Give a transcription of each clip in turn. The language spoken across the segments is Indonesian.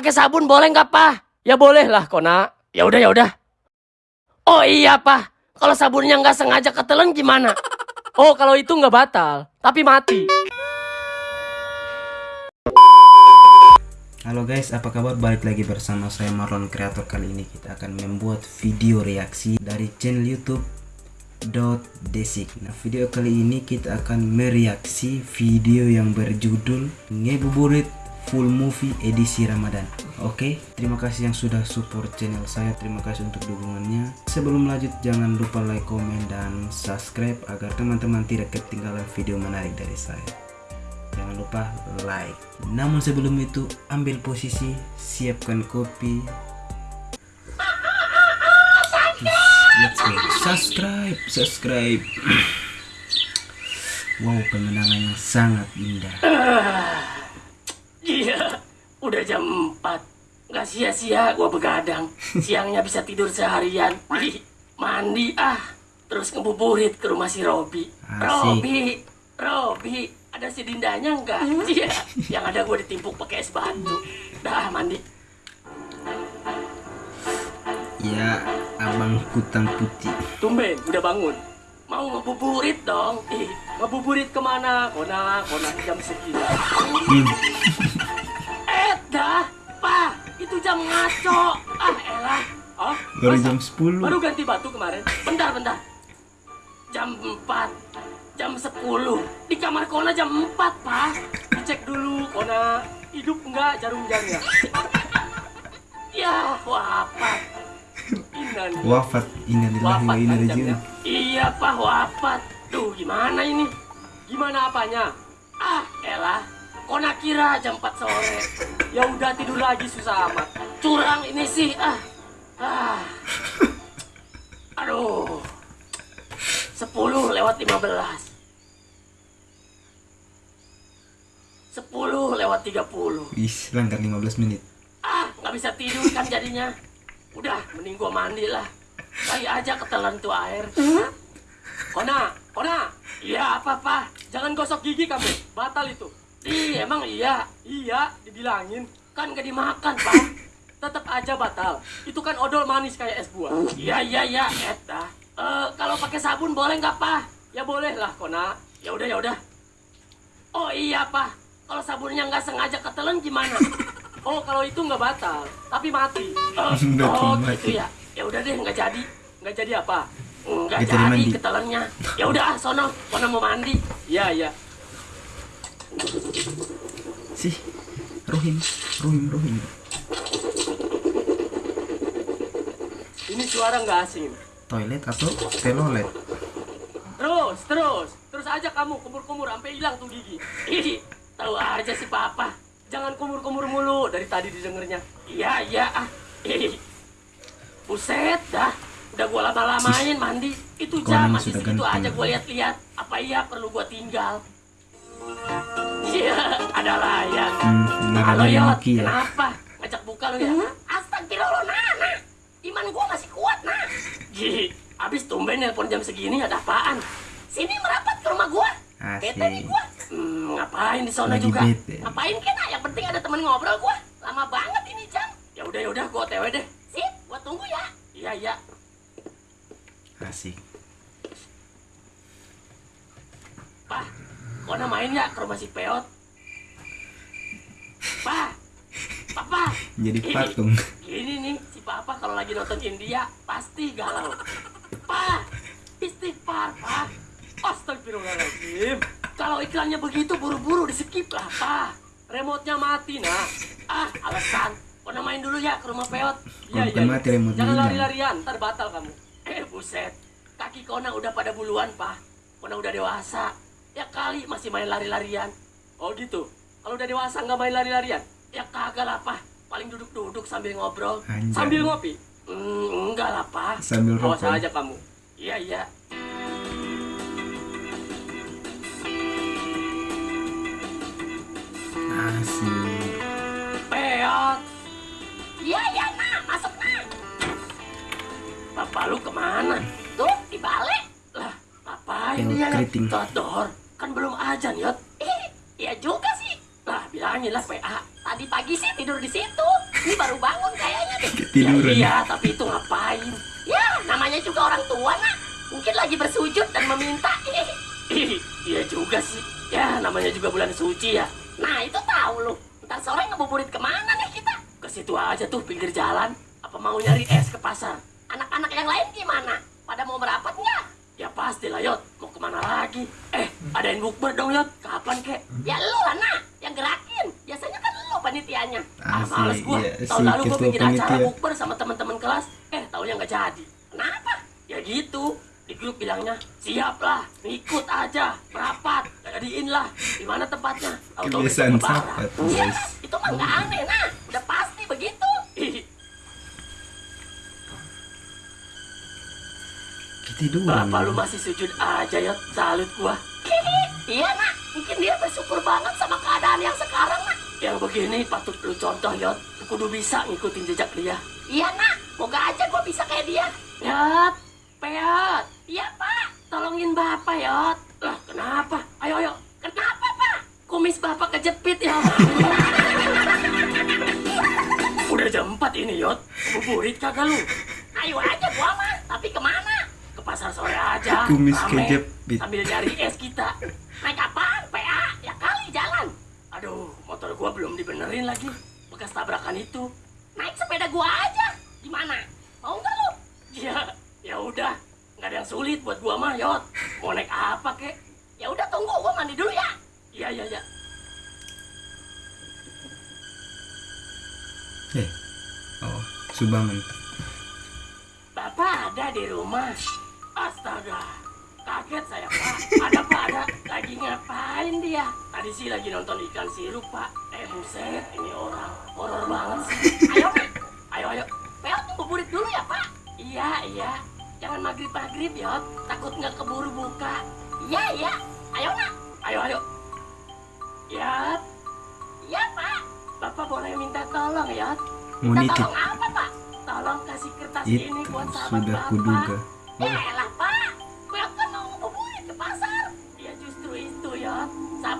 pakai sabun boleh nggak, Pak? Ya boleh lah, Kona. Ya udah, ya udah. Oh iya, Pak. Kalau sabunnya nggak sengaja ketelan gimana? Oh, kalau itu nggak batal, tapi mati. Halo guys, apa kabar? Balik lagi bersama saya Marlon Kreator. Kali ini kita akan membuat video reaksi dari channel YouTube dot Desik. Nah, video kali ini kita akan mereaksi video yang berjudul Ngebuburit Full Movie edisi Ramadan. Oke, terima kasih yang sudah support channel saya. Terima kasih untuk dukungannya. Sebelum lanjut, jangan lupa like, komen, dan subscribe agar teman-teman tidak ketinggalan video menarik dari saya jangan lupa like namun sebelum itu ambil posisi siapkan kopi let's go subscribe subscribe wow pemenangan yang sangat indah udah jam 4. Nggak sia-sia gua begadang. Siangnya bisa tidur seharian. Ih, mandi ah. Terus ngebuburit ke rumah si Robi. Robi, Robi, ada si Dindanya enggak? Iya, yang ada gua ditimpuk pakai es batu. Dah mandi. ya abang kutang putih Tumben, udah bangun. Mau ngebuburit dong. Ih, ngebuburit ke mana? Kona, kona jam segini. Jam ngaco. Ah, elah. Oh, baru masa- jam 10 Baru ganti batu kemarin. Bentar, bentar. Jam 4. Jam 10. Di kamar Kona jam 4, Pak. Dicek dulu, Kona. Hidup enggak jarum jamnya? Ya, wafat. Inan. wafat innalillahi wa Wafat inna kan ilaihi. Iya, Pak, wafat. Duh, gimana ini? Gimana apanya? Ah, elah. Kona kira jam 4 sore. Ya udah tidur lagi susah amat. Curang ini sih, ah. Ah. Aduh. 10 lewat 15. 10 lewat 30. Wis, langgar 15 menit Ah, nggak bisa tidur kan jadinya. Udah, mending gua mandi lah. Kali aja ketelan tuh air. Hah? Kona, Kona. Iya, apa, apa? Jangan gosok gigi kamu. Batal itu. Ih, emang iya. Iya, dibilangin. Kan gak dimakan, Pak. Tetap aja batal. Itu kan odol manis kayak es buah. Iya, iya, iya, eta. Eh, kalau pakai sabun boleh nggak, Pak? Ya boleh lah, Kona. Ya udah, ya udah. Oh iya, Pak. Kalau sabunnya nggak sengaja ketelan gimana? Oh, kalau itu nggak batal, tapi mati. Oh, Nggak oh, gitu ya. Ya udah deh, nggak jadi. Nggak jadi apa? Nggak Nggak jadi ketelannya. Ya udah, ah, sono. Kona mau mandi. Iya, iya. Sih Rohim Rohim Rohim Ini suara nggak asing. toilet atau telolet Terus, terus. Terus aja kamu kumur-kumur sampai hilang tuh gigi. Ih, tahu aja si papa. Jangan kumur-kumur mulu dari tadi didengernya. Iya, iya ah. Ih. Buset dah. Udah gua lama-lamain mandi. Itu jam masih segitu aja gua lihat-lihat. Apa iya perlu gua tinggal? Iya, ada layan. hmm, Halo naranya Yot, Maki ya kenapa? Ngajak buka lu ya? Astagfirullah, Nana. Iman gua masih kuat, nah. Ji, abis tumben nelpon jam segini ada apaan? Sini merapat ke rumah gua. Asik. Bete nih gua. Hmm, ngapain di sana juga? bete. Ngapain kena? Yang penting ada temen ngobrol gua. Lama banget ini jam. Ya udah ya udah gua OTW deh. Sip, gua tunggu ya. Iya, iya. asik Pak, kau main ya ke rumah si Peot? Pak, Papa. jadi patung Gini nih, si Papa kalau lagi nonton India pasti galau. Pa, istighfar, Pa. Astagfirullahaladzim. Kalau iklannya begitu buru-buru di skip lah, Pa. Remote-nya mati, nah. Ah, alasan. Kau main dulu ya ke rumah Peot. Kalau bukan mati, remote-nya Jangan lari-larian, ntar batal kamu. Eh, buset. Kaki Kona udah pada buluan, Pa. Kona udah dewasa. Ya kali masih main lari-larian. Oh gitu. Kalau udah dewasa nggak main lari-larian? Ya kagak lah, Pa. Paling duduk-duduk sambil ngobrol. Anjay. Sambil ngopi. Hmm, enggak lah, Pa. Sambil Awas rokok. aja kamu. Iya, iya. asik Peot. Iya, iya, nah. Masuk, nah. Papa lu ke mana? Tuh, di balik. Lah, ngapain Peot dia? keriting. Kan belum ajan, Yot. Eh, iya juga sih. Lah, bilangin lah PA. Tadi pagi sih tidur di situ. Ini baru bangun kayaknya deh. Ketiduran. Ya, iya, tapi itu ngapain? Ya, namanya juga orang tua, nak. Mungkin lagi bersujud dan meminta. iya juga sih. Ya, namanya juga bulan suci ya. Nah, itu tahu lu. Ntar sore ngebuburit ke mana nih kita? Ke situ aja tuh, pinggir jalan. Apa mau nyari es ke pasar? Anak-anak yang lain gimana? Pada mau merapat nggak? Ya pasti lah, Yot. Ke mana lagi? Eh, adain bukber dong, Yot. Kapan, kek? Ya lu lah, nak. Yang gerakin. Biasanya kan lu panitianya. Ah, Asik, males gua. iya, Tahun lalu gua ketua bikin acara panitia. bukber sama teman-teman kelas. Eh, taunya nggak jadi. Kenapa? Ya gitu. Di grup bilangnya, siap lah, ikut aja, merapat, jadiin lah. Di mana tempatnya? Kebiasaan sahabat, Iya, itu mah nggak aneh, nah. Udah pasti begitu. Ketiduran. Bapak lu masih sujud aja ya, salut gua. iya nak, mungkin dia bersyukur banget sama keadaan yang sekarang nak. Yang begini patut lu contoh Yot, kudu bisa ngikutin jejak dia. Iya nak, moga aja gua bisa kayak dia. Yot, Peot, iya pak, tolongin bapak Yot. Lah kenapa? Ayo ayo, kenapa pak? Kumis bapak kejepit ya. Udah jam 4 ini Yot, buburit kagak lu? Ayo aja gua mah, tapi ke mana? Pasar sore aja. Kumis kejepit. Sambil nyari es kita. Naik apaan, PA? Ya kali jalan. Aduh, motor gua belum dibenerin lagi. Bekas tabrakan itu. Naik sepeda gua aja. Gimana? Mau nggak lu? Ya, ya udah. Nggak ada yang sulit buat gua mah, Yot. Mau naik apa, kek? Ya udah tunggu, gua mandi dulu ya. Iya, iya, iya. Eh. Oh, Subangun. Bapak ada di rumah. Astaga, kaget saya pak. Ada pak ada. Lagi ngapain dia? Tadi sih lagi nonton ikan sirup pak. Eh buset, ini orang horor banget sih. Ayo ayo ayo. Peot tunggu burit dulu ya pak. Iya iya. Jangan maghrib maghrib ya. Takut nggak keburu buka. Iya iya. Ayo nak. Ayo ayo. Ya. Iya pak. Bapak boleh minta tolong ya. Mau Minta tolong apa pak? Tolong kasih kertas Itu ini buat sahabat sudah bapak. kuduga. Ya elah pak,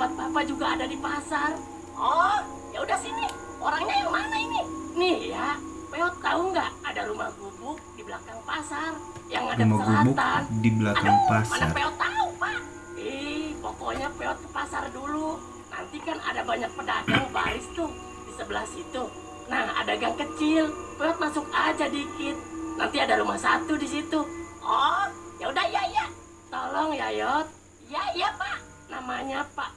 sahabat bapak juga ada di pasar. Oh, ya udah sini. Orangnya yang mana ini? Nih ya, Peot tahu nggak ada rumah gubuk di belakang pasar yang ada Rumah gubuk di belakang Aduh, mana pasar. Peot tahu pak? Ih, pokoknya Peot ke pasar dulu. Nanti kan ada banyak pedagang baris tuh di sebelah situ. Nah, ada gang kecil. Peot masuk aja dikit. Nanti ada rumah satu di situ. Oh, ya udah ya ya. Tolong ya Yot. Ya iya Pak. Namanya Pak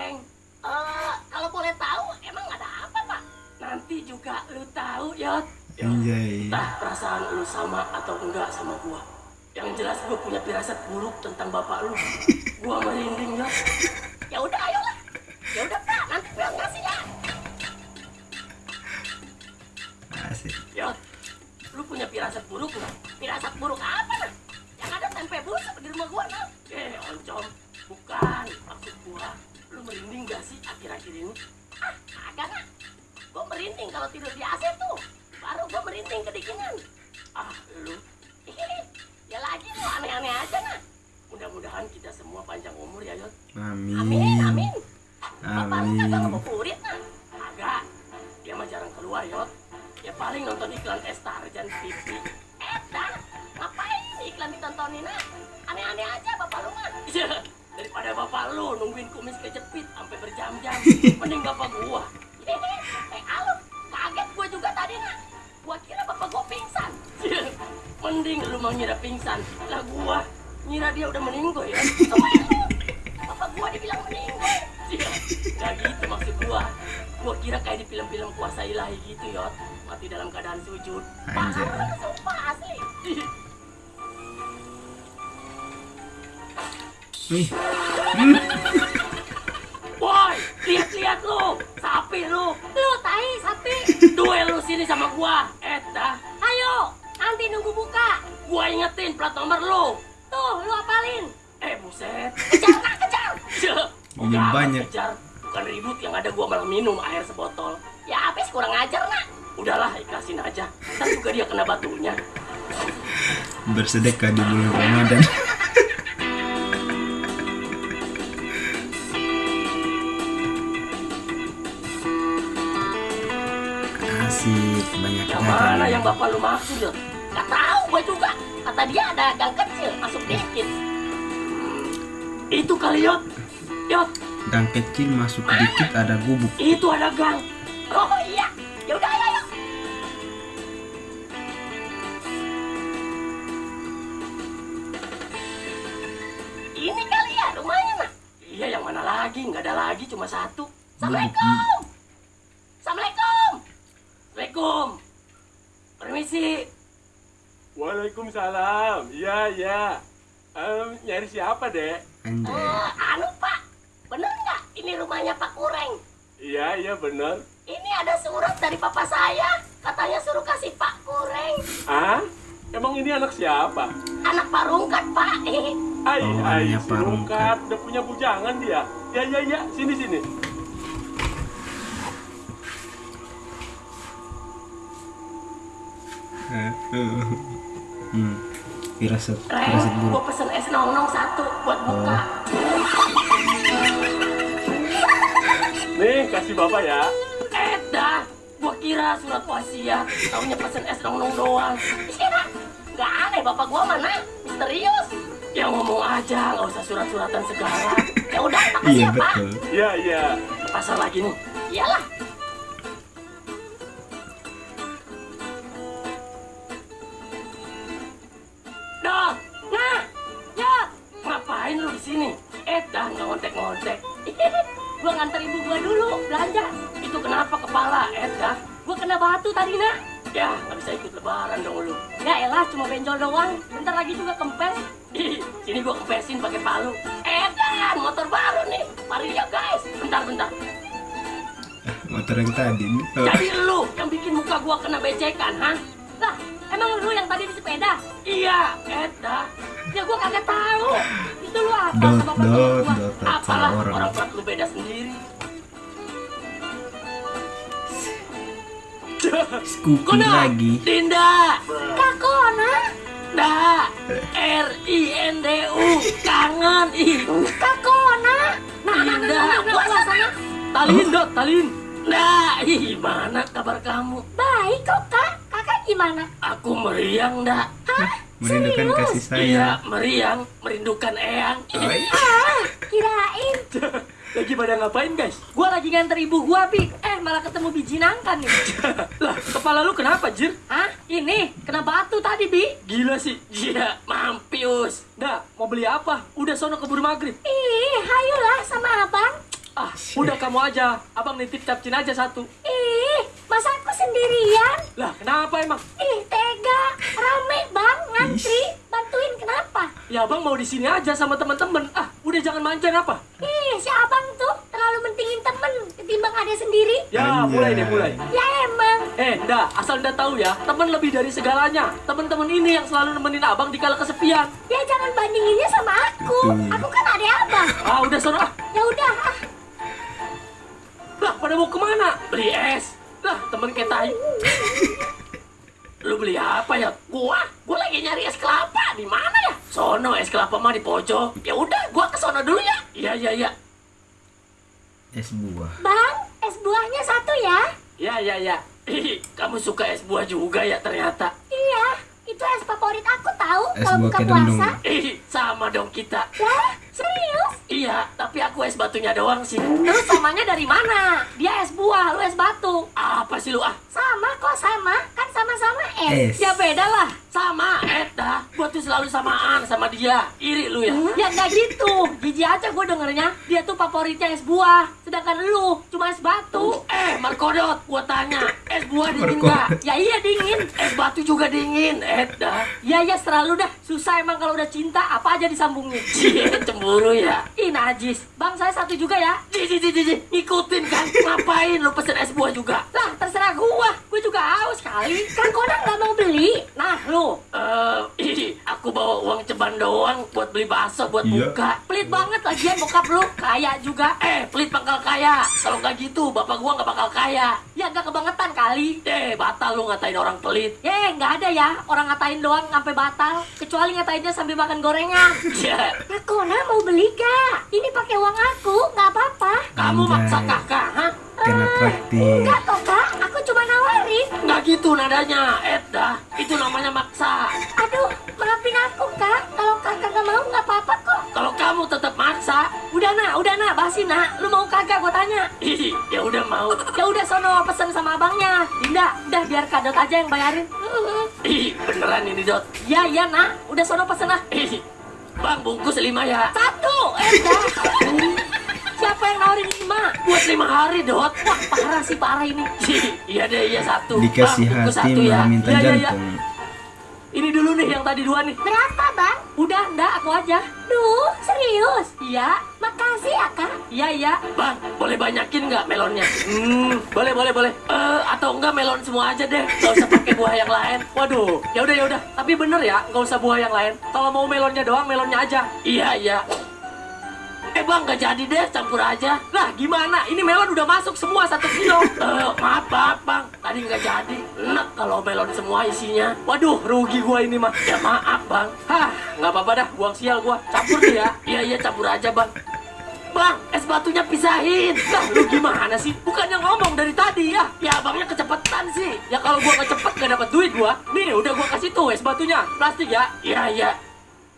Kureng. Eh, kalau boleh tahu emang ada apa Pak? Nanti juga lu tahu Yot. Ya, Anjay. Entah perasaan lu sama atau enggak sama gua. Yang jelas gua punya firasat buruk tentang bapak lu. Gua merinding Yot. Ya udah ayolah. Ya udah Pak, nanti gua ngasih ya. Asik. Yot, lu punya firasat buruk nggak? Firasat buruk apa merinding kalau tidur di AC tuh. Baru gua merinding kedinginan. Ah, lu. ya lagi lu aneh-aneh aja nah. Mudah-mudahan kita semua panjang umur ya, Yot. Amin, Amin. amin. Bapak lu kagak Mending lu mau ngira pingsan. Lah gua ngira dia udah meninggal ya. Bapak gua dibilang meninggal. Iya, Gak gitu maksud gua. Gua kira kayak di film-film kuasa ilahi gitu, Yot. Mati dalam keadaan sujud. Sumpah asli. Nih, Woi, lihat-lihat lu. Sapi lu. Lu tai sapi. Duel lu sini sama gua. Eh, dah. Nunggu buka. Gua ingetin plat nomor lu. Tuh, lu apalin. Eh, buset. Kejar, nak, kejar. Udah amat banyak. Kejar. Bukan ribut yang ada gua malah minum air sebotol. Ya habis kurang ajar, nak. Udahlah, ikhlasin aja. Ntar juga dia kena batunya. bersedekah di bulan Ramadan. Asik. banyak Yang mana ya. yang bapak lu maksud ya? Gak tahu gue juga. Kata dia ada gang kecil masuk dikit. Hmm, Itu kali Yot. Yot, gang kecil masuk dikit ada gubuk itu ada gang. Oh iya. Ya udah ayo yuk. Ini kali ya rumahnya mah. Iya yang mana lagi? Nggak ada lagi cuma satu. Assalamualaikum. Assalamualaikum. Assalamualaikum. Permisi. Waalaikumsalam. Iya, iya. Em, nyari siapa, Dek? anjay Eh, anu Pak, bener nggak ini rumahnya Pak Kureng? Iya, iya bener. Ini ada surat dari papa saya, katanya suruh kasih Pak Kureng. Ah? Emang ini anak siapa? Anak Pak Rungkat Pak. Ai, Oh, ai, si Pak Rungkat. Udah punya bujangan dia. Ya, ya, ya. Sini, sini. Hmm. firasat firasat buruk gua pesen es nong-nong satu buat buka. Nih, kasih Bapak ya. Eh dah, gua kira surat wasiat, taunya pesen es nong-nong doang. Iya, nggak aneh bapak gua mana, misterius. Ya ngomong aja, nggak usah surat-suratan segala. Ya udah, makasih iya ya Pak. betul Iya, iya. Pasar lagi nih. Iyalah. Batu tadi nah. Ya, nggak bisa ikut lebaran dong lu. Ya elah, cuma benjol doang. Bentar lagi juga kempes. Ih, sini gua kempesin pakai palu. Eh, dah, motor baru nih. Mari ya guys. Bentar, bentar. motor yang tadi nih. Oh, Jadi lu yang bikin muka gua kena becekan, ha? Lah, emang lu yang tadi di sepeda? Iya, Eda. Ya gua kagak tahu. Itu lu apa Dot, sama dot, gua? dot, dot, Apalah, orang plat lu beda sendiri. Scoopy Kona, lagi Dinda. Kakona. Da, R I N D U, kangen ih. Kakona. Nah, Dinda, gua sana. Talin, Dot, Talin. Nah, ih, gimana kabar kamu? Baik kok kak, kakak gimana? Aku meriang, dak. merindukan kasih Iya, sayang meriang, merindukan Eyang. Oh, iya. Ah, kirain Lagi pada ngapain, guys? Gua lagi nganter ibu gua, Pi. Eh, malah ketemu biji nangka nih. lah, kepala lu kenapa, Jir? Hah? Ini, kena batu tadi, Bi. Gila sih. Iya, mampius. Dah, mau beli apa? Udah sono keburu maghrib. Ih, hayolah sama abang Ah, udah kamu aja. Abang nitip capcin aja satu. Ih, sendirian? Lah, kenapa emang? Ih, tega Rame bang, ngantri Bantuin kenapa? Ya, abang mau di sini aja sama teman-teman. Ah, udah jangan manjain apa? Ih, si abang tuh terlalu mentingin temen Ketimbang ada sendiri Ya, Anjay. mulai deh, mulai. Ya emang Eh, ndak, asal ndak tahu ya, teman lebih dari segalanya. Teman-teman ini yang selalu nemenin abang di kala kesepian. Ya jangan bandinginnya sama aku. Aku kan ada abang Ah, udah sono ah. Ya udah, ah. Lah, pada mau ke mana? Beli es. Lah, temen tai. Lu beli apa ya? Gua, gua lagi nyari es kelapa. Di mana ya? Sono es kelapa mah di pojok. Ya udah, gua ke sono dulu ya. Iya, iya, iya. es buah Bang, es buahnya satu ya Iya, iya, iya. Kamu suka es buah juga ya ternyata. Iya, itu es favorit aku tahu Kalau buka puasa Ih, sama dong kita. Lah, serius? Iya, tapi aku es batunya doang sih. Terus samanya dari mana? Dia es buah, lu es batu. Apa sih lu ah? Sama kok sama, kan sama-sama es. es Ya beda lah. Sama, Eta. Gua tuh selalu samaan sama dia. Iri lu ya? Ya nggak gitu, jijik aja gue dengernya. Dia tuh favoritnya es buah, sedangkan lu cuma es batu. Eh, Markodot, gua tanya. Es buah dingin nggak? Ya iya dingin. Es batu juga dingin, Eta. Ya ya selalu dah. Susah emang kalau udah cinta apa aja disambungin. Cie, cemburu ya. Ih najis. Bang saya satu juga ya. Ji, ji, ji, ji, ji. Ngikutin kan? Ngapain lu pesen es buah juga? Lah terserah gua, gue juga haus kali. Kan Konan nggak mau beli. Nah lu, Eh, ih, aku bawa uang ceban doang buat beli bakso buat Iya. buka. pelit banget lagian bokap lu. Kaya juga. Eh, pelit bakal kaya. Kalau nggak gitu, bapak gua nggak bakal kaya. Ya nggak kebangetan kali. Eh, batal lu ngatain orang pelit. Eh nggak ada ya orang ngatain doang sampai batal. Kecuali ngatainnya sambil makan gorengan. Ya, Ya Kona mau beli gak? Ini pakai uang aku, nggak apa-apa. kamu maksa kakak, hah? Kena traktir Enggak kok kak, aku cuma nawarin. bayarin. Nggak gitu nadanya, Ed dah. Itu namanya maksa. Aduh, maafin aku kak. Kalau kakak gak mau nggak apa-apa kok. Kalau kamu tetap maksa, Udah nak, udah nak, basi nak. Lu mau kagak gue tanya. ih, ya udah mau. Ya udah sono pesen sama abangnya. Dinda, udah biar kadot aja yang bayarin. Ih, beneran ini Dot. Ya iya nak, udah sono pesen lah. Ih, bang bungkus lima ya. Satu, eh dah. Siapa yang nawarin lima? Hari Dot. Wah parah sih parah ini. Iya deh, iya satu. Dikasih Bang, bungkus hati satu ya. minta Iya, iya, iya. jantung. Ini dulu nih yang tadi dua nih. Berapa bang? Udah, enggak aku aja. Duh, serius? Iya. Makasih ya kak. Iya iya. Bang, boleh banyakin nggak melonnya? Hmm, boleh, boleh, boleh. Eh, atau enggak melon semua aja deh. Gak usah pakai buah yang lain. Waduh, ya udah ya udah. Tapi bener ya, nggak usah buah yang lain. Kalau mau melonnya doang, melonnya aja. Iya, iya. Eh bang, nggak jadi deh, campur aja. Lah gimana? Ini melon udah masuk semua satu kilo. Eh, maaf, maaf bang, tadi nggak jadi. Enak kalau melon semua isinya. Waduh, rugi gua ini mah. Ya maaf bang. Hah, nggak apa-apa dah, buang sial gua. Campur deh ya. Iya, iya, campur aja bang. Bang, es batunya pisahin. Lah, lu gimana sih? Bukannya ngomong dari tadi ya? Ya, abangnya kecepetan sih. Ya kalau gua nggak cepet gak dapat duit gua. Nih, udah gua kasih tuh es batunya. Plastik ya? Iya, iya.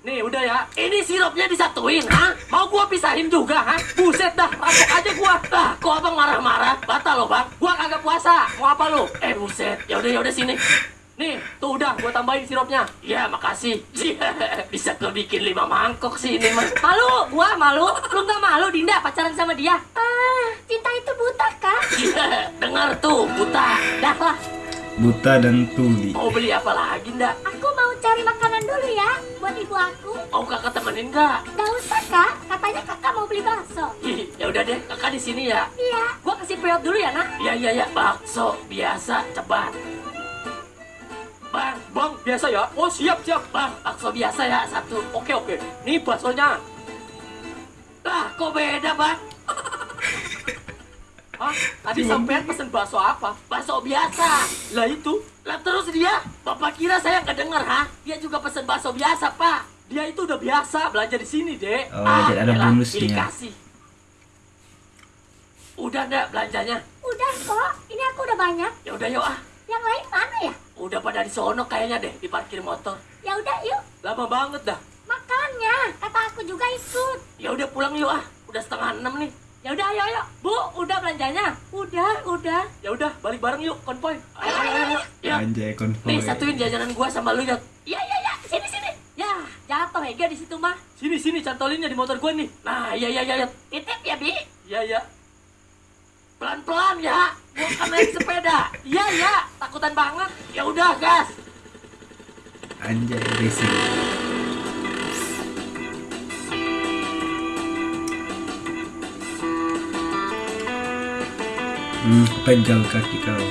Nih, udah ya. Ini sirupnya disatuin, ha? Mau gua pisahin juga, ha? Buset dah, rampok aja gua. Lah, kok abang marah-marah? Batal lo, Bang. Gua kagak puasa. Mau apa lu? Eh, buset. Ya udah, ya udah sini. Nih, tuh udah gua tambahin sirupnya. Iya, makasih. Bisa kau bikin lima mangkok sih ini mah. Malu, gua malu. Lu nggak malu Dinda pacaran sama dia? Ah, cinta itu buta kak. Iya, dengar tuh, buta. Dah lah, Buta dan tuli. Mau beli apa lagi, ndak? Cari makanan dulu ya buat ibu aku. Mau kakak temenin nggak? Gak usah kak, katanya kakak mau beli bakso. Ih, ya udah deh, kakak di sini ya. Iya, gua kasih period dulu ya nak. Iya, iya, iya. Bakso biasa, cepat. Bang, Bang, biasa ya? Oh, siap, siap. bang, bakso biasa ya, satu. Oke, oke. Nih baksonya. Lah, kok beda, bang? Hah? Tadi sampean pesen bakso apa? Bakso biasa. Lah itu. Lah terus dia, bapak kira saya nggak denger, ha? Dia juga pesen bakso biasa, pak. Dia itu udah biasa belanja di sini, Dek. Oh, jadi ada bonusnya. pilih kasih. Udah ndak belanjanya? Udah kok, ini aku udah banyak. Ya udah yuk ah. Yang lain mana ya? Udah pada di sono kayaknya deh di parkir motor. Ya udah yuk, Lama banget dah. makanya kata aku juga ikut. Ya udah pulang yuk ah. Udah setengah enam nih. Ya udah ayo ayo. Bu, udah belanjanya? Udah, udah. Ya udah, balik bareng yuk, konvoy. Ayo ayo ayo. Ya. Anjay konvoy. Nih satuin jajanan gua sama lu ya. Iya iya iya, sini sini. Ya, jatuh Ega di situ mah. Sini, sini, cantolinnya di motor gua nih. Nah, iya iya iya. Titip ya, Bi. Iya, iya. Pelan-pelan ya. Gua kan naik sepeda. Iya iya. Takutan banget. Ya udah gas. Anjay racing. Hmm, pegang kaki kau.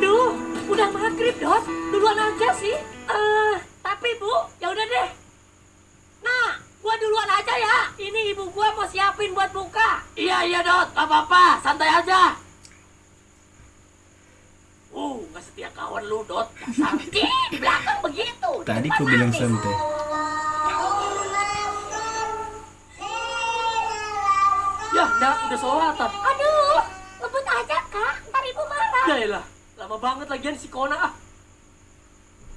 Duh, udah maghrib, Dot. Duluan aja sih. Eh, tapi Bu, ya udah deh. Nah, gua duluan aja ya. Ini ibu gua mau siapin buat buka. Iya iya dot. Gak apa-apa. Santai aja. Uh, nggak setia kawan lu dot. Di belakang begitu. di Tadi kau bilang santai. Ndak, udah sholatan. Aduh, ngebut aja, Kak. Ntar ibu marah. Ya elah, lama banget lagian si Kona ah.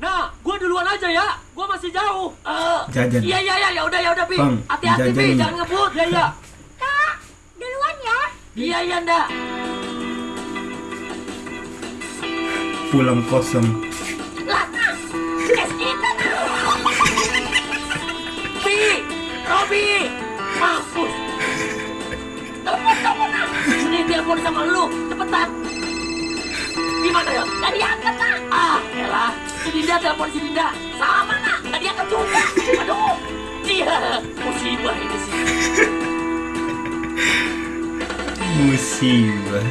Nah, gua duluan aja ya. Gua masih jauh. Eh, Jajan. Iya iya iya. Ya udah ya udah bi. Bang, Hati-hati bi. jajan. Jangan ngebut. Ya, ya. Kak, duluan ya. Iya iya ndak. Pulang kosong. Lah, nah. Es kita, nah. Bi, Robi, telepon sama lu. Cepetan. Gimana ya? Gak diangkat, nah. Ah, elah. Si Dinda telepon si Dinda. Sama, nah. Gak diangkat juga. Aduh. Iya, musibah ini sih. Musibah.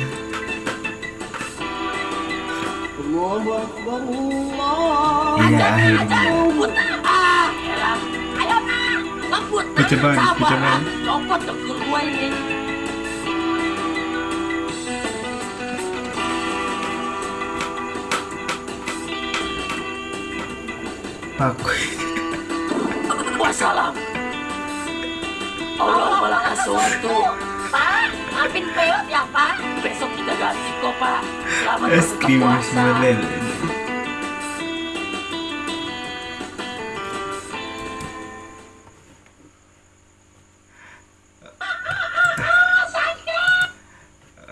Iya akhirnya. Ngebut nah. Ah, elah. Ayo, nah. Ngebut nah. Kuceban, Sabar, kuceban. ah. Copot dengkul gua ini. Aku. Wassalam. Allah malah kasuh itu. Pak, siapin PO siapa? Besok kita ganti kok, Pak. Selamat Es berbuka krim meleleh.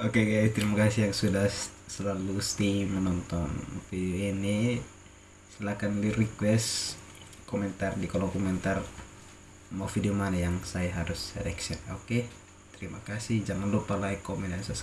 Oke guys, terima kasih yang sudah selalu stay menonton video ini. Silahkan di request komentar di kolom komentar mau video mana yang saya harus reaction. Oke, terima kasih. Jangan lupa like, comment, dan subscribe.